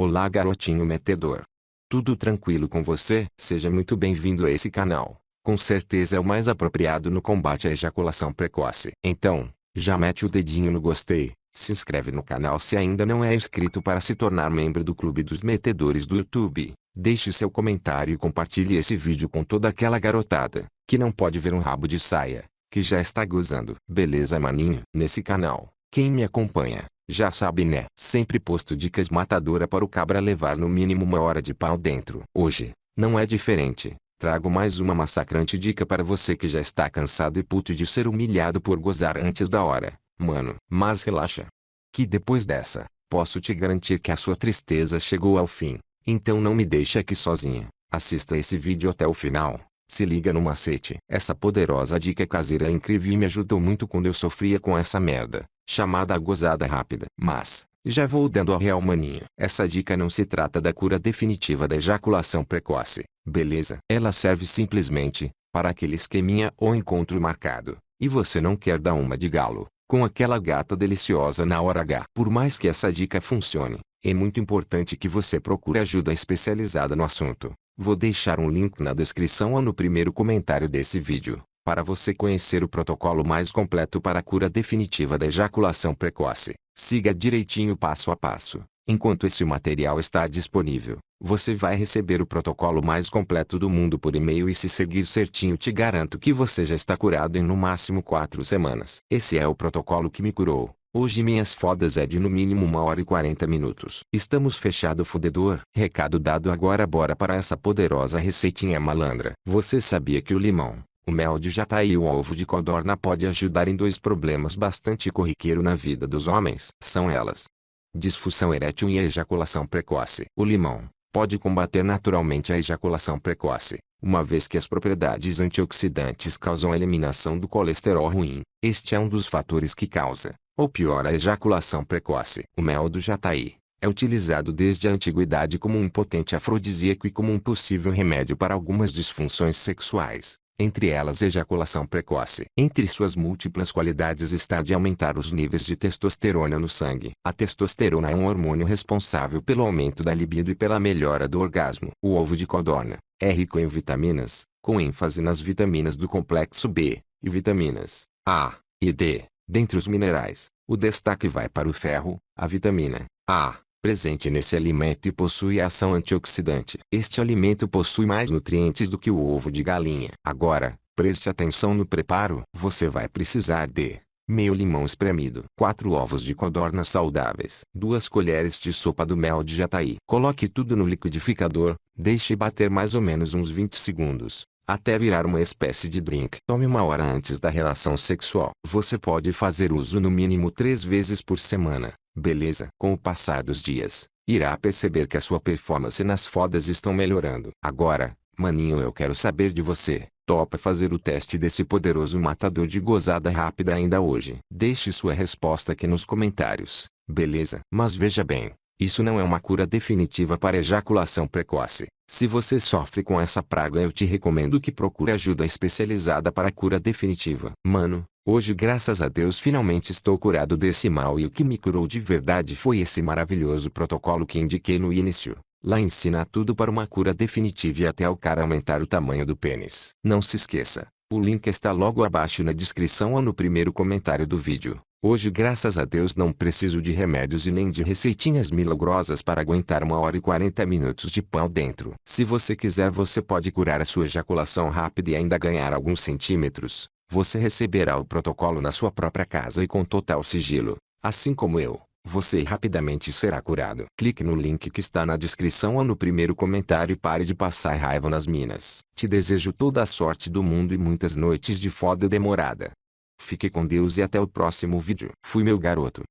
Olá garotinho metedor. Tudo tranquilo com você? Seja muito bem-vindo a esse canal. Com certeza é o mais apropriado no combate à ejaculação precoce. Então, já mete o dedinho no gostei, se inscreve no canal se ainda não é inscrito para se tornar membro do clube dos metedores do YouTube. Deixe seu comentário e compartilhe esse vídeo com toda aquela garotada, que não pode ver um rabo de saia, que já está gozando. Beleza maninho? Nesse canal, quem me acompanha, já sabe né? Sempre posto dicas matadora para o cabra levar no mínimo uma hora de pau dentro. Hoje, não é diferente. Trago mais uma massacrante dica para você que já está cansado e puto de ser humilhado por gozar antes da hora. Mano, mas relaxa. Que depois dessa, posso te garantir que a sua tristeza chegou ao fim. Então não me deixe aqui sozinha. Assista esse vídeo até o final. Se liga no macete. Essa poderosa dica caseira é incrível e me ajudou muito quando eu sofria com essa merda chamada gozada rápida. Mas, já vou dando a real maninha. Essa dica não se trata da cura definitiva da ejaculação precoce, beleza? Ela serve simplesmente, para aquele esqueminha ou encontro marcado, e você não quer dar uma de galo, com aquela gata deliciosa na hora H. Por mais que essa dica funcione, é muito importante que você procure ajuda especializada no assunto. Vou deixar um link na descrição ou no primeiro comentário desse vídeo para você conhecer o protocolo mais completo para a cura definitiva da ejaculação precoce. Siga direitinho passo a passo. Enquanto esse material está disponível, você vai receber o protocolo mais completo do mundo por e-mail e se seguir certinho te garanto que você já está curado em no máximo 4 semanas. Esse é o protocolo que me curou. Hoje minhas fodas é de no mínimo 1 hora e 40 minutos. Estamos fechado fudedor. Recado dado agora bora para essa poderosa receitinha malandra. Você sabia que o limão, o mel de jataí e o ovo de codorna pode ajudar em dois problemas bastante corriqueiro na vida dos homens. São elas. Disfunção erétil e ejaculação precoce. O limão pode combater naturalmente a ejaculação precoce, uma vez que as propriedades antioxidantes causam a eliminação do colesterol ruim. Este é um dos fatores que causa, ou piora a ejaculação precoce. O mel do jataí é utilizado desde a antiguidade como um potente afrodisíaco e como um possível remédio para algumas disfunções sexuais entre elas ejaculação precoce. Entre suas múltiplas qualidades está de aumentar os níveis de testosterona no sangue. A testosterona é um hormônio responsável pelo aumento da libido e pela melhora do orgasmo. O ovo de codorna é rico em vitaminas, com ênfase nas vitaminas do complexo B, e vitaminas A e D. Dentre os minerais, o destaque vai para o ferro, a vitamina A, presente nesse alimento e possui ação antioxidante. Este alimento possui mais nutrientes do que o ovo de galinha. Agora, preste atenção no preparo. Você vai precisar de meio limão espremido, 4 ovos de codorna saudáveis, 2 colheres de sopa do mel de jataí. Coloque tudo no liquidificador, deixe bater mais ou menos uns 20 segundos, até virar uma espécie de drink. Tome uma hora antes da relação sexual. Você pode fazer uso no mínimo 3 vezes por semana. Beleza. Com o passar dos dias, irá perceber que a sua performance nas fodas estão melhorando. Agora, maninho eu quero saber de você. Topa fazer o teste desse poderoso matador de gozada rápida ainda hoje? Deixe sua resposta aqui nos comentários, beleza? Mas veja bem, isso não é uma cura definitiva para ejaculação precoce. Se você sofre com essa praga eu te recomendo que procure ajuda especializada para a cura definitiva. Mano, Hoje graças a Deus finalmente estou curado desse mal e o que me curou de verdade foi esse maravilhoso protocolo que indiquei no início. Lá ensina tudo para uma cura definitiva e até o cara aumentar o tamanho do pênis. Não se esqueça, o link está logo abaixo na descrição ou no primeiro comentário do vídeo. Hoje graças a Deus não preciso de remédios e nem de receitinhas milagrosas para aguentar uma hora e 40 minutos de pau dentro. Se você quiser você pode curar a sua ejaculação rápida e ainda ganhar alguns centímetros. Você receberá o protocolo na sua própria casa e com total sigilo. Assim como eu, você rapidamente será curado. Clique no link que está na descrição ou no primeiro comentário e pare de passar raiva nas minas. Te desejo toda a sorte do mundo e muitas noites de foda demorada. Fique com Deus e até o próximo vídeo. Fui meu garoto.